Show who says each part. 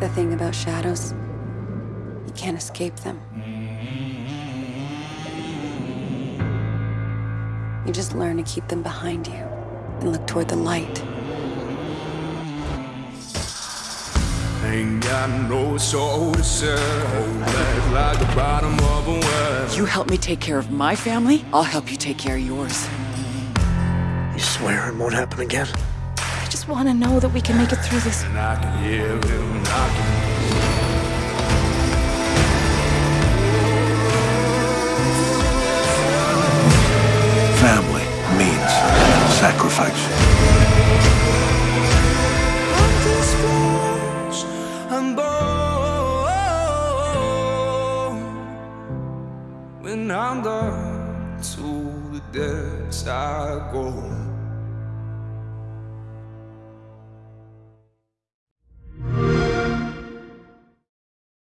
Speaker 1: The thing about shadows, you can't escape them. You just learn to keep them behind you and look toward the light.
Speaker 2: Ain't got no soul to sell. Like the bottom of a well.
Speaker 3: You help me take care of my family, I'll help you take care of yours.
Speaker 4: You swear it won't happen again?
Speaker 1: just want to know that we can make it through this.
Speaker 2: And I can hear him knocking.
Speaker 5: Family means sacrifice. When I'm done to the depths I go